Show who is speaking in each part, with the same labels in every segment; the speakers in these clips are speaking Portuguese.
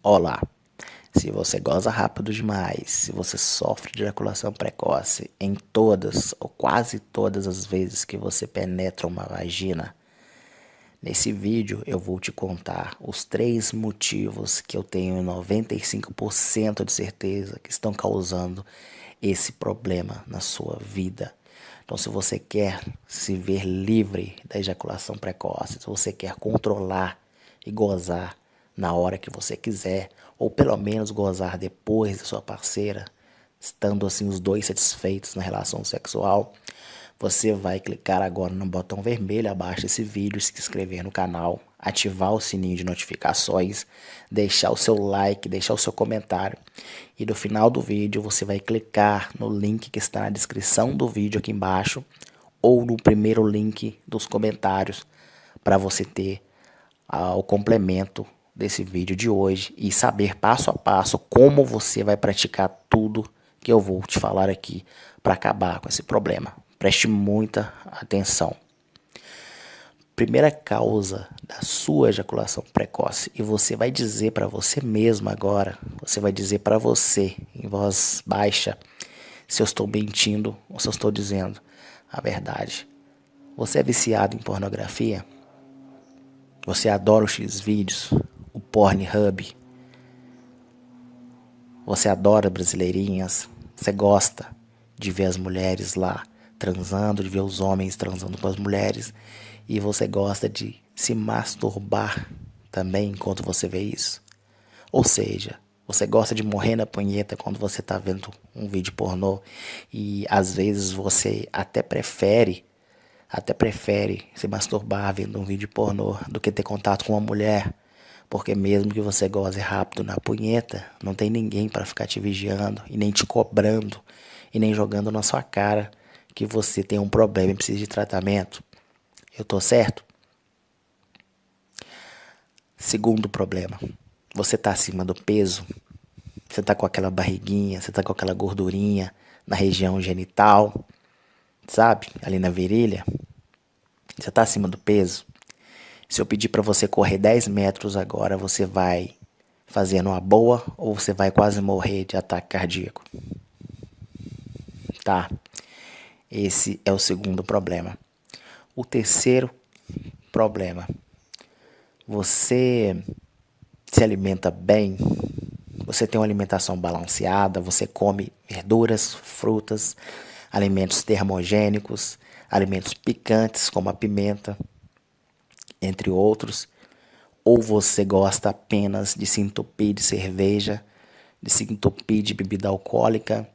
Speaker 1: Olá! Se você goza rápido demais, se você sofre de ejaculação precoce em todas ou quase todas as vezes que você penetra uma vagina, nesse vídeo eu vou te contar os três motivos que eu tenho 95% de certeza que estão causando esse problema na sua vida. Então, se você quer se ver livre da ejaculação precoce, se você quer controlar e gozar na hora que você quiser, ou pelo menos gozar depois da sua parceira, estando assim os dois satisfeitos na relação sexual, você vai clicar agora no botão vermelho abaixo desse vídeo, se inscrever no canal, ativar o sininho de notificações, deixar o seu like, deixar o seu comentário. E no final do vídeo você vai clicar no link que está na descrição do vídeo aqui embaixo ou no primeiro link dos comentários para você ter ah, o complemento desse vídeo de hoje e saber passo a passo como você vai praticar tudo que eu vou te falar aqui para acabar com esse problema. Preste muita atenção. Primeira causa da sua ejaculação precoce e você vai dizer para você mesmo agora, você vai dizer para você em voz baixa se eu estou mentindo ou se eu estou dizendo a verdade. Você é viciado em pornografia? Você adora os X vídeos? Pornhub. Você adora brasileirinhas, você gosta de ver as mulheres lá transando, de ver os homens transando com as mulheres, e você gosta de se masturbar também enquanto você vê isso. Ou seja, você gosta de morrer na punheta quando você está vendo um vídeo pornô e às vezes você até prefere até prefere se masturbar vendo um vídeo pornô do que ter contato com uma mulher porque mesmo que você goze rápido na punheta, não tem ninguém para ficar te vigiando e nem te cobrando e nem jogando na sua cara que você tem um problema e precisa de tratamento. Eu tô certo? Segundo problema, você tá acima do peso, você tá com aquela barriguinha, você tá com aquela gordurinha na região genital, sabe? Ali na virilha. Você tá acima do peso. Se eu pedir para você correr 10 metros agora, você vai fazendo uma boa ou você vai quase morrer de ataque cardíaco? Tá. Esse é o segundo problema. O terceiro problema. Você se alimenta bem, você tem uma alimentação balanceada, você come verduras, frutas, alimentos termogênicos, alimentos picantes como a pimenta, entre outros, ou você gosta apenas de se entupir de cerveja, de se entupir de bebida alcoólica,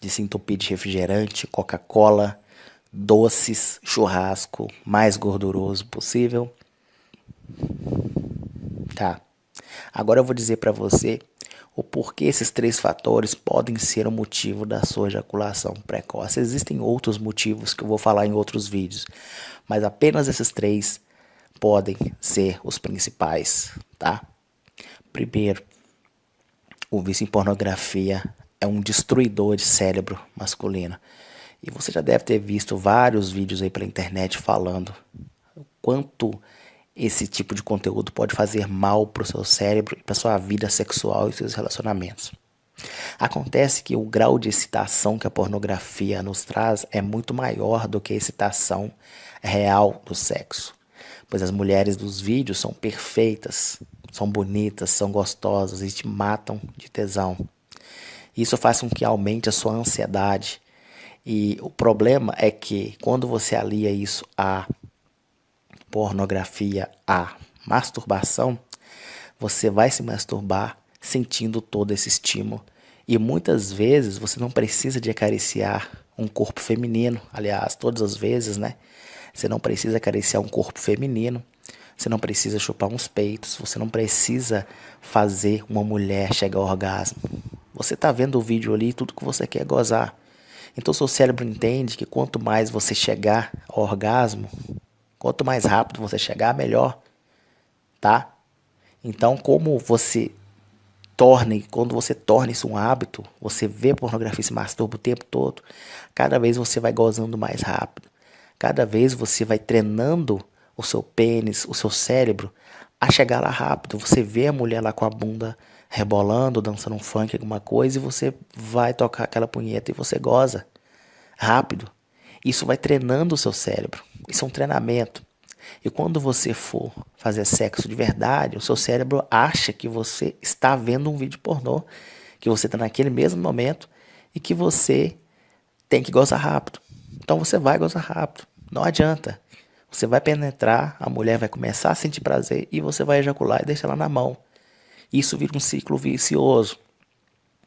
Speaker 1: de se entupir de refrigerante, Coca-Cola, doces, churrasco, mais gorduroso possível. Tá. Agora eu vou dizer para você o porquê esses três fatores podem ser o motivo da sua ejaculação precoce. Existem outros motivos que eu vou falar em outros vídeos, mas apenas esses três podem ser os principais, tá? Primeiro, o vício em pornografia é um destruidor de cérebro masculino. E você já deve ter visto vários vídeos aí pela internet falando o quanto esse tipo de conteúdo pode fazer mal para o seu cérebro e para sua vida sexual e seus relacionamentos. Acontece que o grau de excitação que a pornografia nos traz é muito maior do que a excitação real do sexo, pois as mulheres dos vídeos são perfeitas, são bonitas, são gostosas e te matam de tesão. Isso faz com que aumente a sua ansiedade. E o problema é que quando você alia isso à pornografia, à masturbação, você vai se masturbar sentindo todo esse estímulo. E muitas vezes você não precisa de acariciar um corpo feminino, aliás, todas as vezes, né? Você não precisa acariciar um corpo feminino, você não precisa chupar uns peitos, você não precisa fazer uma mulher chegar ao orgasmo. Você está vendo o vídeo ali, tudo que você quer gozar. Então seu cérebro entende que quanto mais você chegar ao orgasmo, quanto mais rápido você chegar, melhor, tá? Então, como você torne, quando você torna isso um hábito, você vê pornografia e se masturba o tempo todo, cada vez você vai gozando mais rápido. Cada vez você vai treinando o seu pênis, o seu cérebro, a chegar lá rápido. Você vê a mulher lá com a bunda rebolando, dançando um funk, alguma coisa, e você vai tocar aquela punheta e você goza rápido. Isso vai treinando o seu cérebro. Isso é um treinamento. E quando você for fazer sexo de verdade, o seu cérebro acha que você está vendo um vídeo pornô, que você está naquele mesmo momento e que você tem que gozar rápido. Então você vai gozar rápido. Não adianta. Você vai penetrar, a mulher vai começar a sentir prazer e você vai ejacular e deixar ela na mão. Isso vira um ciclo vicioso.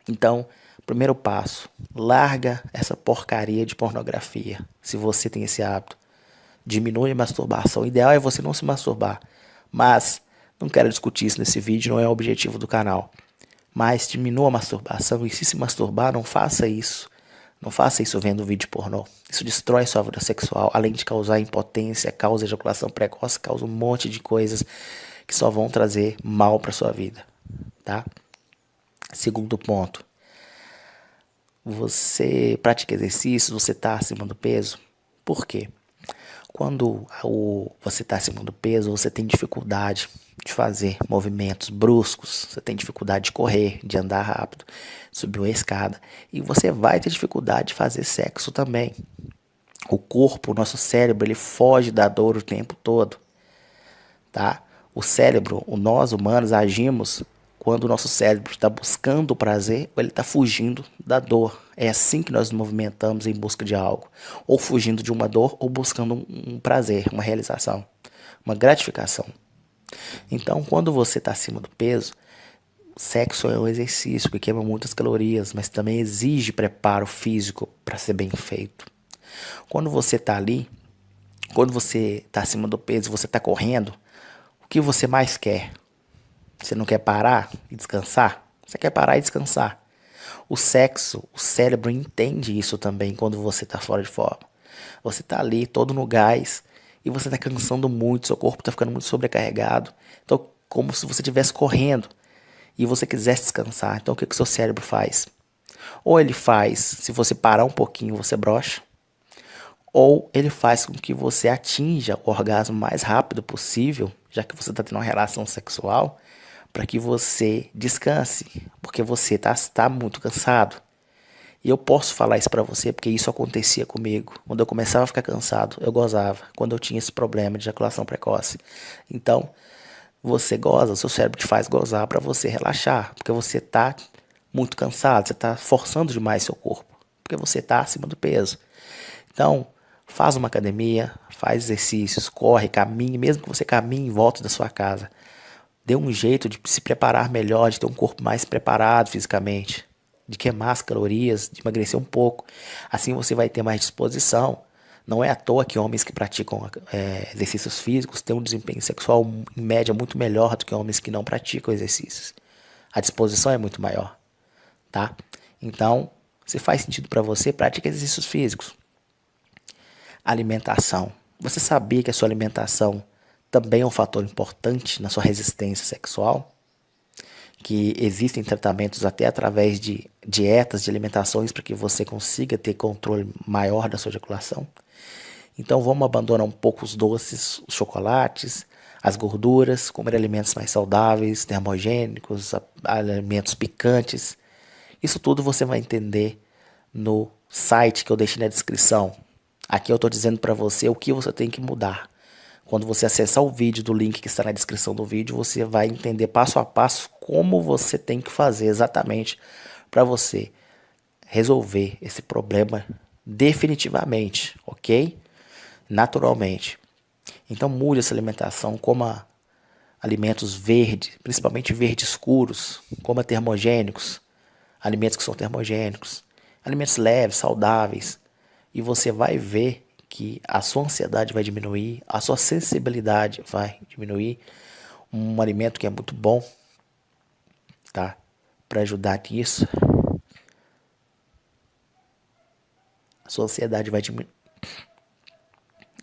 Speaker 1: Então, primeiro passo, larga essa porcaria de pornografia. Se você tem esse hábito, diminui a masturbação. O ideal é você não se masturbar. Mas não quero discutir isso nesse vídeo, não é o objetivo do canal. Mas diminua a masturbação e se se masturbar, não faça isso. Não faça isso vendo vídeo pornô. Isso destrói sua vida sexual, além de causar impotência, causa ejaculação precoce, causa um monte de coisas que só vão trazer mal para sua vida, tá? Segundo ponto. Você pratica exercícios, você está acima do peso? Por quê? Quando o, você está acima do peso, você tem dificuldade de fazer movimentos bruscos, você tem dificuldade de correr, de andar rápido, subir uma escada, e você vai ter dificuldade de fazer sexo também. O corpo, o nosso cérebro, ele foge da dor o tempo todo, tá? O cérebro, o nós humanos agimos quando o nosso cérebro está buscando o prazer ele está fugindo da dor. É assim que nós nos movimentamos em busca de algo. Ou fugindo de uma dor ou buscando um prazer, uma realização, uma gratificação. Então, quando você está acima do peso, sexo é um exercício que queima muitas calorias, mas também exige preparo físico para ser bem feito. Quando você está ali, quando você está acima do peso, você está correndo, o que você mais quer? Você não quer parar e descansar? Você quer parar e descansar. O sexo, o cérebro entende isso também quando você está fora de forma. Você está ali todo no gás e você está cansando muito, seu corpo está ficando muito sobrecarregado. Então, como se você estivesse correndo e você quisesse descansar. Então, o que, que o seu cérebro faz? Ou ele faz, se você parar um pouquinho, você brocha. Ou ele faz com que você atinja o orgasmo mais rápido possível, já que você está tendo uma relação sexual, para que você descanse, porque você está tá muito cansado. E eu posso falar isso para você porque isso acontecia comigo. Quando eu começava a ficar cansado, eu gozava. Quando eu tinha esse problema de ejaculação precoce. Então, você goza, o seu cérebro te faz gozar para você relaxar, porque você está muito cansado, você está forçando demais seu corpo, porque você está acima do peso. Então, faz uma academia, faz exercícios, corre, caminhe, mesmo que você caminhe em volta da sua casa. Dê um jeito de se preparar melhor, de ter um corpo mais preparado fisicamente de queimar as calorias, de emagrecer um pouco. Assim você vai ter mais disposição. Não é à toa que homens que praticam é, exercícios físicos têm um desempenho sexual em média muito melhor do que homens que não praticam exercícios. A disposição é muito maior, tá? Então, se faz sentido para você, pratique exercícios físicos. Alimentação. Você sabia que a sua alimentação também é um fator importante na sua resistência sexual? que existem tratamentos até através de dietas, de alimentações, para que você consiga ter controle maior da sua ejaculação. Então vamos abandonar um pouco os doces, os chocolates, as gorduras, comer alimentos mais saudáveis, termogênicos, alimentos picantes. Isso tudo você vai entender no site que eu deixei na descrição. Aqui eu estou dizendo para você o que você tem que mudar. Quando você acessar o vídeo do link que está na descrição do vídeo, você vai entender passo a passo como você tem que fazer exatamente para você resolver esse problema definitivamente, ok? Naturalmente. Então mude essa alimentação, coma alimentos verdes, principalmente verdes escuros, coma termogênicos, alimentos que são termogênicos, alimentos leves, saudáveis, e você vai ver que a sua ansiedade vai diminuir, a sua sensibilidade vai diminuir. Um alimento que é muito bom, tá? Para ajudar nisso. A sua ansiedade vai diminuir.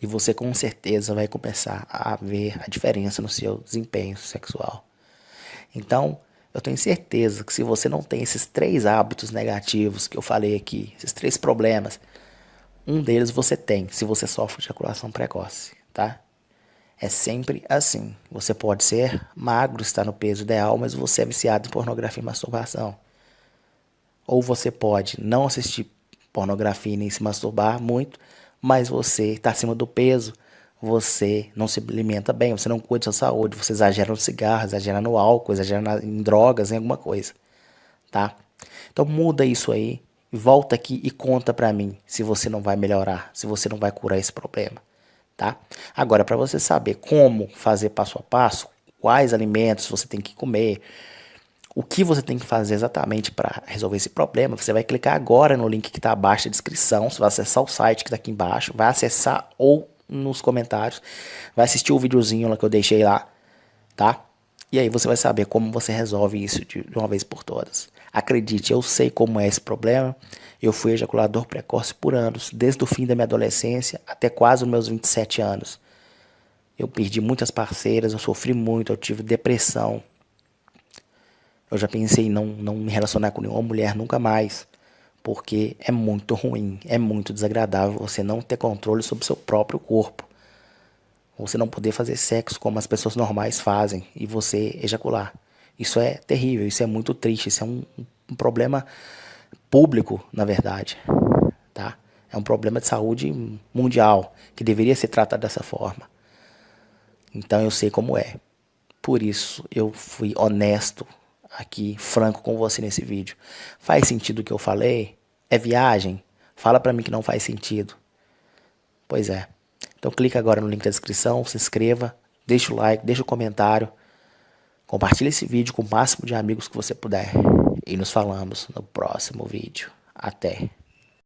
Speaker 1: E você com certeza vai começar a ver a diferença no seu desempenho sexual. Então, eu tenho certeza que se você não tem esses três hábitos negativos que eu falei aqui, esses três problemas, um deles você tem, se você sofre de ejaculação precoce, tá? É sempre assim. Você pode ser magro, estar no peso ideal, mas você é viciado em pornografia e masturbação. Ou você pode não assistir pornografia nem se masturbar muito, mas você está acima do peso, você não se alimenta bem, você não cuida da sua saúde, você exagera no cigarro, exagera no álcool, exagera em drogas, em alguma coisa, tá? Então muda isso aí, volta aqui e conta para mim se você não vai melhorar, se você não vai curar esse problema tá? Agora, para você saber como fazer passo a passo, quais alimentos você tem que comer, o que você tem que fazer exatamente para resolver esse problema, você vai clicar agora no link que está abaixo da descrição, você vai acessar o site que está aqui embaixo, vai acessar ou nos comentários, vai assistir o videozinho lá que eu deixei lá, tá? E aí você vai saber como você resolve isso de uma vez por todas. Acredite, eu sei como é esse problema. Eu fui ejaculador precoce por anos, desde o fim da minha adolescência até quase os meus 27 anos. Eu perdi muitas parceiras, eu sofri muito, eu tive depressão. Eu já pensei em não, não me relacionar com nenhuma mulher nunca mais, porque é muito ruim, é muito desagradável você não ter controle sobre seu próprio corpo. Você não poder fazer sexo como as pessoas normais fazem e você ejacular. Isso é terrível, isso é muito triste, isso é um, um problema público, na verdade, tá? É um problema de saúde mundial que deveria ser tratado dessa forma. Então eu sei como é. Por isso eu fui honesto aqui, franco com você nesse vídeo. Faz sentido o que eu falei? É viagem? Fala para mim que não faz sentido. Pois é. Então clica agora no link da descrição, se inscreva, deixa o like, deixa o comentário. Compartilhe esse vídeo com o máximo de amigos que você puder. E nos falamos no próximo vídeo. Até!